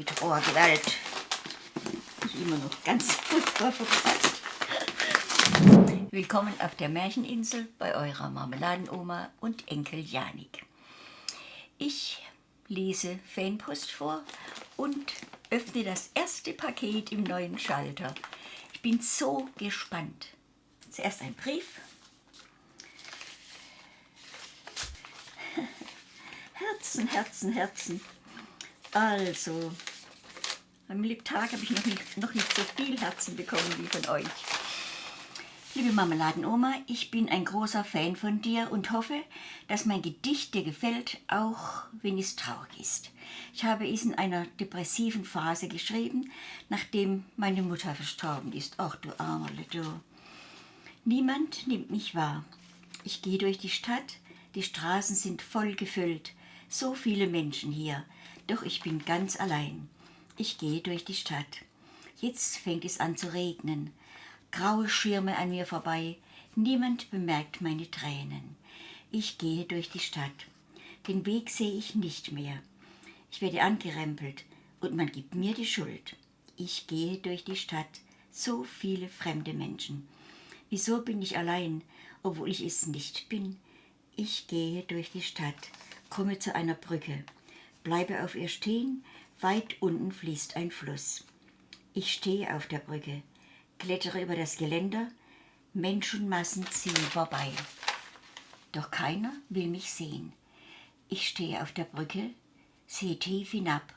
mit roher Gewalt. Ist immer noch ganz furchtbar verpasst. Willkommen auf der Märcheninsel bei eurer Marmeladenoma und Enkel Janik. Ich lese Fanpost vor und öffne das erste Paket im neuen Schalter. Ich bin so gespannt. Zuerst ein Brief. Herzen, Herzen, Herzen. Also, am Tag habe ich noch nicht, noch nicht so viel Herzen bekommen wie von euch. Liebe Marmeladenoma, ich bin ein großer Fan von dir und hoffe, dass mein Gedicht dir gefällt, auch wenn es traurig ist. Ich habe es in einer depressiven Phase geschrieben, nachdem meine Mutter verstorben ist. Ach du Armerle, du. Niemand nimmt mich wahr. Ich gehe durch die Stadt, die Straßen sind voll gefüllt, so viele Menschen hier, doch ich bin ganz allein. Ich gehe durch die Stadt. Jetzt fängt es an zu regnen. Graue Schirme an mir vorbei. Niemand bemerkt meine Tränen. Ich gehe durch die Stadt. Den Weg sehe ich nicht mehr. Ich werde angerempelt und man gibt mir die Schuld. Ich gehe durch die Stadt. So viele fremde Menschen. Wieso bin ich allein, obwohl ich es nicht bin? Ich gehe durch die Stadt, komme zu einer Brücke, bleibe auf ihr stehen, Weit unten fließt ein Fluss. Ich stehe auf der Brücke, klettere über das Geländer, Menschenmassen ziehen vorbei. Doch keiner will mich sehen. Ich stehe auf der Brücke, sehe tief hinab,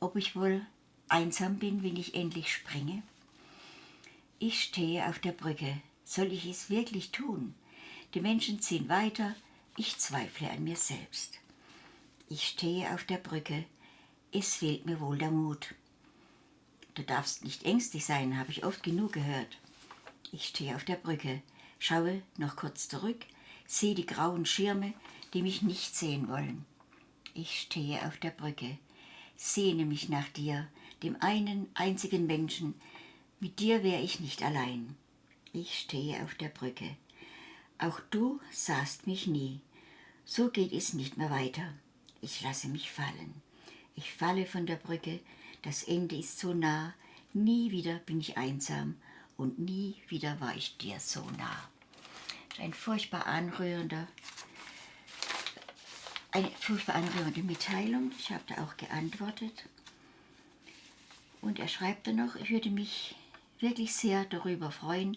ob ich wohl einsam bin, wenn ich endlich springe. Ich stehe auf der Brücke, soll ich es wirklich tun? Die Menschen ziehen weiter, ich zweifle an mir selbst. Ich stehe auf der Brücke, es fehlt mir wohl der Mut. Du darfst nicht ängstlich sein, habe ich oft genug gehört. Ich stehe auf der Brücke, schaue noch kurz zurück, sehe die grauen Schirme, die mich nicht sehen wollen. Ich stehe auf der Brücke, sehne mich nach dir, dem einen einzigen Menschen, mit dir wäre ich nicht allein. Ich stehe auf der Brücke. Auch du sahst mich nie. So geht es nicht mehr weiter. Ich lasse mich fallen. Ich falle von der Brücke, das Ende ist so nah, nie wieder bin ich einsam und nie wieder war ich dir so nah. Ein furchtbar anrührender, eine furchtbar anrührende Mitteilung. Ich habe da auch geantwortet. Und er schreibt dann noch, ich würde mich wirklich sehr darüber freuen,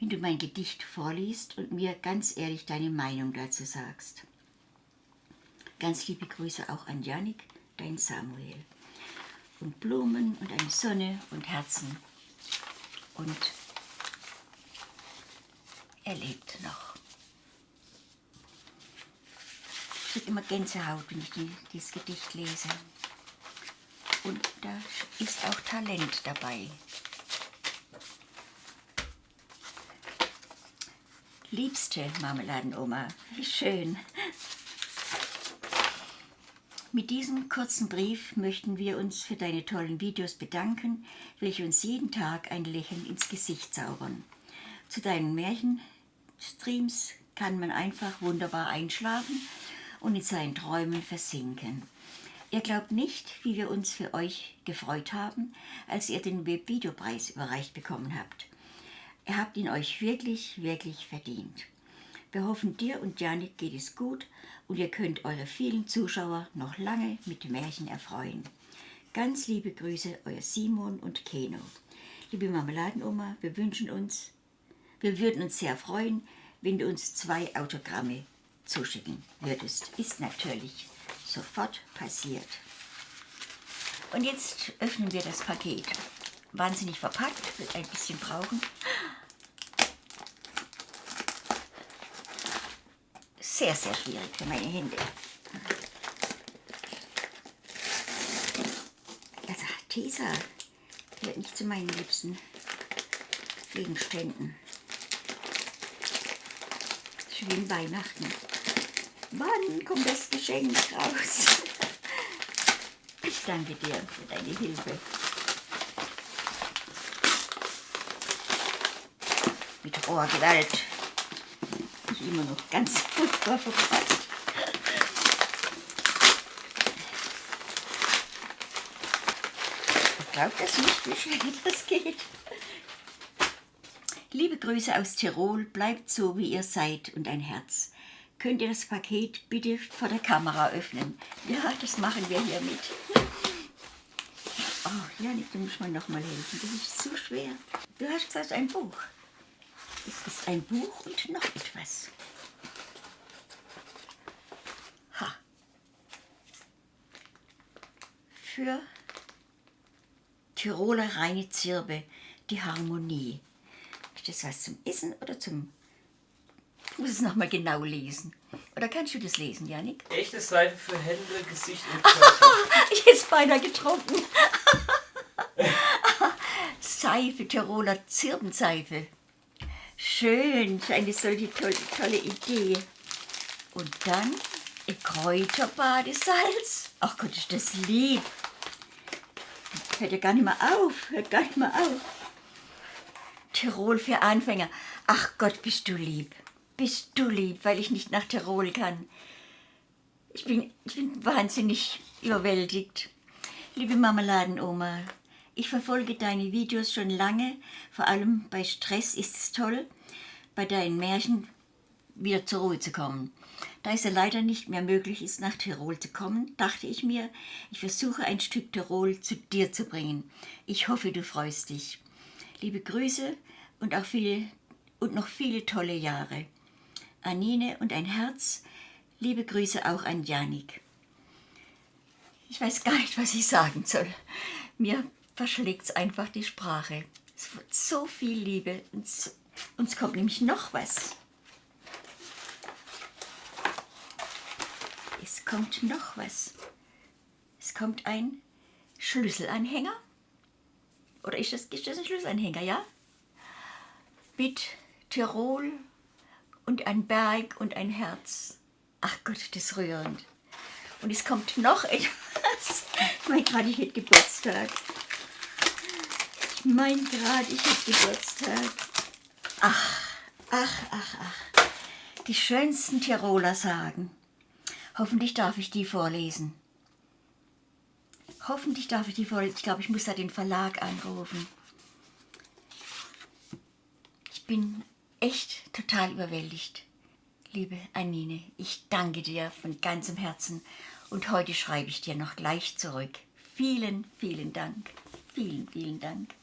wenn du mein Gedicht vorliest und mir ganz ehrlich deine Meinung dazu sagst. Ganz liebe Grüße auch an Janik dein Samuel. Und Blumen und eine Sonne und Herzen. Und er lebt noch. Ich kriege immer Gänsehaut, wenn ich die, dieses Gedicht lese. Und da ist auch Talent dabei. Liebste Marmeladenoma, wie schön. Mit diesem kurzen Brief möchten wir uns für deine tollen Videos bedanken, welche uns jeden Tag ein Lächeln ins Gesicht zaubern. Zu deinen Märchenstreams kann man einfach wunderbar einschlafen und in seinen Träumen versinken. Ihr glaubt nicht, wie wir uns für euch gefreut haben, als ihr den Webvideopreis überreicht bekommen habt. Ihr habt ihn euch wirklich, wirklich verdient. Wir hoffen, dir und Janik geht es gut und ihr könnt eure vielen Zuschauer noch lange mit Märchen erfreuen. Ganz liebe Grüße, euer Simon und Keno. Liebe Marmeladenoma, wir wünschen uns, wir würden uns sehr freuen, wenn du uns zwei Autogramme zuschicken würdest. Ist natürlich sofort passiert. Und jetzt öffnen wir das Paket. Wahnsinnig verpackt, wird ein bisschen brauchen. Sehr, sehr schwierig für meine Hände. Also Tesa gehört nicht zu meinen liebsten Gegenständen. Schön Weihnachten. Wann kommt das Geschenk raus? Ich danke dir für deine Hilfe. Mit roher Gewalt immer noch ganz furchtbar verpasst. glaubt das nicht, wie schnell das geht. Liebe Grüße aus Tirol, bleibt so, wie ihr seid und ein Herz. Könnt ihr das Paket bitte vor der Kamera öffnen? Ja, das machen wir hier mit. Oh, Janik, du musst mir noch mal helfen. Das ist zu schwer. Du hast gesagt, ein Buch. Es ist ein Buch und noch etwas. Ha. Für Tiroler reine Zirbe, die Harmonie. Ist das was zum Essen oder zum... Ich muss es nochmal genau lesen. Oder kannst du das lesen, Janik? Echte Seife für Hände, Gesicht und Körper. Es beinahe getrunken. Seife, Tiroler Zirbenseife. Schön, eine solche tolle, tolle Idee. Und dann ein Kräuterbadesalz. Ach Gott, ist das lieb. Hört ja gar nicht mehr auf, hört gar nicht mehr auf. Tirol für Anfänger. Ach Gott, bist du lieb. Bist du lieb, weil ich nicht nach Tirol kann. Ich bin, ich bin wahnsinnig überwältigt. Liebe Marmeladenoma, ich verfolge deine Videos schon lange. Vor allem bei Stress ist es toll, bei deinen Märchen wieder zur Ruhe zu kommen. Da es ja leider nicht mehr möglich ist, nach Tirol zu kommen, dachte ich mir, ich versuche ein Stück Tirol zu dir zu bringen. Ich hoffe, du freust dich. Liebe Grüße und auch viele und noch viele tolle Jahre. Anine und ein Herz. Liebe Grüße auch an Janik. Ich weiß gar nicht, was ich sagen soll. Mir verschlägt es einfach die Sprache. Es wird so viel Liebe. Und und es kommt nämlich noch was. Es kommt noch was. Es kommt ein Schlüsselanhänger. Oder ist das, ist das ein Schlüsselanhänger, ja? Mit Tirol und ein Berg und ein Herz. Ach Gott, das ist rührend. Und es kommt noch etwas. Ich meine gerade, ich hätte Geburtstag. Meine gerade, ich hätte Geburtstag. Ach, ach, ach, ach. Die schönsten Tiroler sagen. Hoffentlich darf ich die vorlesen. Hoffentlich darf ich die vorlesen. Ich glaube, ich muss da den Verlag anrufen. Ich bin echt total überwältigt. Liebe Anine, ich danke dir von ganzem Herzen und heute schreibe ich dir noch gleich zurück. Vielen, vielen Dank. Vielen, vielen Dank.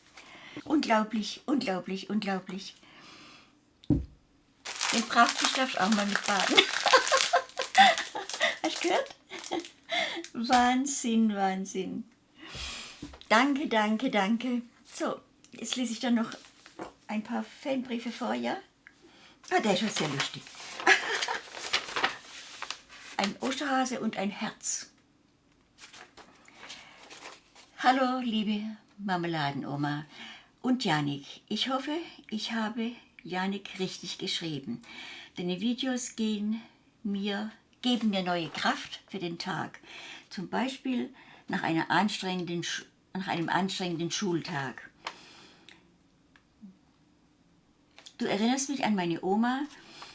Unglaublich, unglaublich, unglaublich. Den Prachtfisch darfst du auch mal mitbaden. Hast du gehört? Wahnsinn, Wahnsinn. Danke, danke, danke. So, jetzt lese ich dann noch ein paar Fanbriefe vor, ja? Ah, der ist schon sehr lustig. ein Osterhase und ein Herz. Hallo, liebe Marmeladenoma und Janik. Ich hoffe, ich habe Janik richtig geschrieben. Deine Videos gehen mir, geben mir neue Kraft für den Tag. Zum Beispiel nach, einer anstrengenden, nach einem anstrengenden Schultag. Du erinnerst mich an meine Oma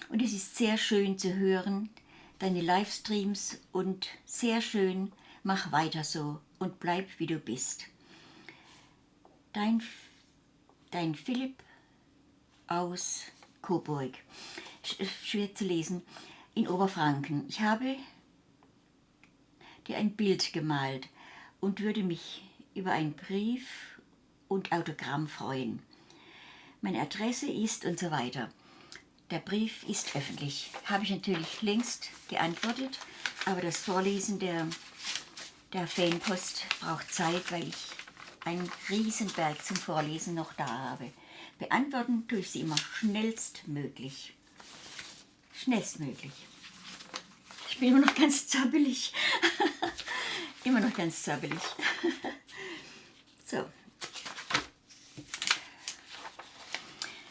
und es ist sehr schön zu hören, deine Livestreams und sehr schön, mach weiter so und bleib wie du bist. Dein, dein Philipp aus Coburg, schwer zu lesen, in Oberfranken. Ich habe dir ein Bild gemalt und würde mich über einen Brief und Autogramm freuen. Meine Adresse ist und so weiter. Der Brief ist öffentlich. Habe ich natürlich längst geantwortet, aber das Vorlesen der, der Fanpost braucht Zeit, weil ich einen Riesenberg zum Vorlesen noch da habe. Beantworten tue ich sie immer schnellstmöglich. Schnellstmöglich. Ich bin immer noch ganz zappelig. immer noch ganz zappelig. so.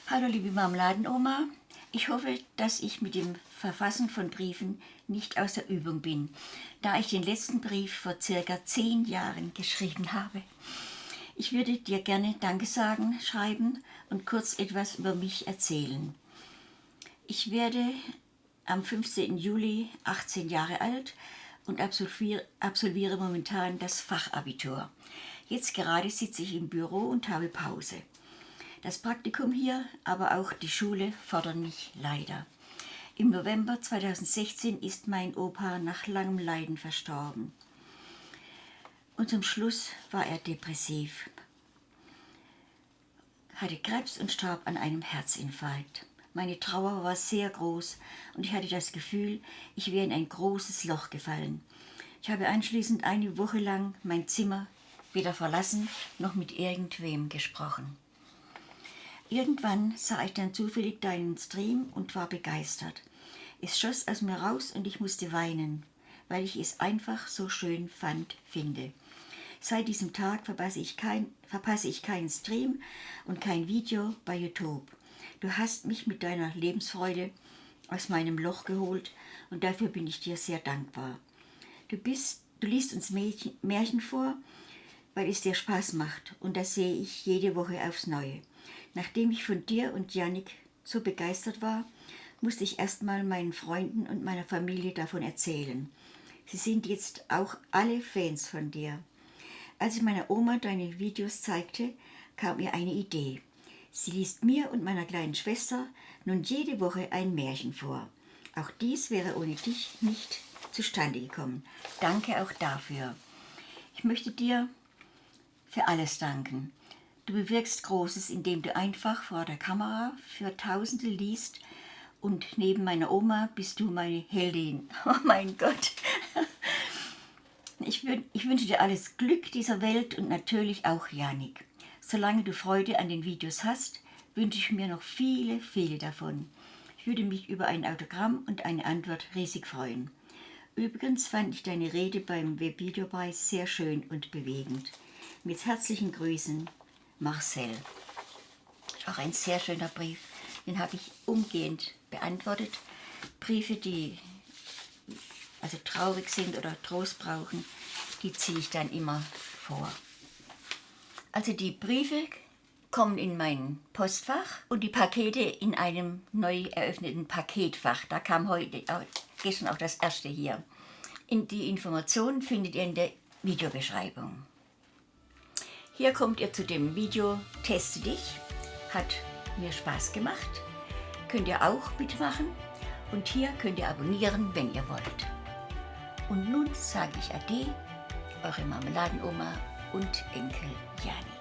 Hallo liebe Marmeladenoma. Ich hoffe, dass ich mit dem Verfassen von Briefen nicht aus der Übung bin, da ich den letzten Brief vor circa zehn Jahren geschrieben habe. Ich würde dir gerne Danke sagen, schreiben und kurz etwas über mich erzählen. Ich werde am 15. Juli 18 Jahre alt und absolviere, momentan das Fachabitur. Jetzt gerade sitze ich im Büro und habe Pause. Das Praktikum hier, aber auch die Schule fordern mich leider. Im November 2016 ist mein Opa nach langem Leiden verstorben. Und zum Schluss war er depressiv, hatte Krebs und starb an einem Herzinfarkt. Meine Trauer war sehr groß und ich hatte das Gefühl, ich wäre in ein großes Loch gefallen. Ich habe anschließend eine Woche lang mein Zimmer weder verlassen noch mit irgendwem gesprochen. Irgendwann sah ich dann zufällig deinen Stream und war begeistert. Es schoss aus mir raus und ich musste weinen, weil ich es einfach so schön fand, finde. Seit diesem Tag verpasse ich, kein, verpasse ich keinen Stream und kein Video bei YouTube. Du hast mich mit deiner Lebensfreude aus meinem Loch geholt und dafür bin ich dir sehr dankbar. Du, bist, du liest uns Märchen, Märchen vor, weil es dir Spaß macht und das sehe ich jede Woche aufs Neue. Nachdem ich von dir und Janik so begeistert war, musste ich erstmal meinen Freunden und meiner Familie davon erzählen. Sie sind jetzt auch alle Fans von dir. Als ich meiner Oma deine Videos zeigte, kam ihr eine Idee. Sie liest mir und meiner kleinen Schwester nun jede Woche ein Märchen vor. Auch dies wäre ohne dich nicht zustande gekommen. Danke auch dafür. Ich möchte dir für alles danken. Du bewirkst Großes, indem du einfach vor der Kamera für Tausende liest und neben meiner Oma bist du meine Heldin. Oh mein Gott. Ich, ich wünsche dir alles Glück dieser Welt und natürlich auch Janik. Solange du Freude an den Videos hast, wünsche ich mir noch viele, viele davon. Ich würde mich über ein Autogramm und eine Antwort riesig freuen. Übrigens fand ich deine Rede beim Webvideopreis sehr schön und bewegend. Mit herzlichen Grüßen, Marcel. Auch ein sehr schöner Brief, den habe ich umgehend beantwortet. Briefe, die also traurig sind oder Trost brauchen, die ziehe ich dann immer vor. Also die Briefe kommen in mein Postfach und die Pakete in einem neu eröffneten Paketfach. Da kam heute, gestern auch das erste hier. In die Informationen findet ihr in der Videobeschreibung. Hier kommt ihr zu dem Video Teste dich. Hat mir Spaß gemacht. Könnt ihr auch mitmachen. Und hier könnt ihr abonnieren, wenn ihr wollt. Und nun sage ich Ade, eure Marmeladenoma und Enkel Jani.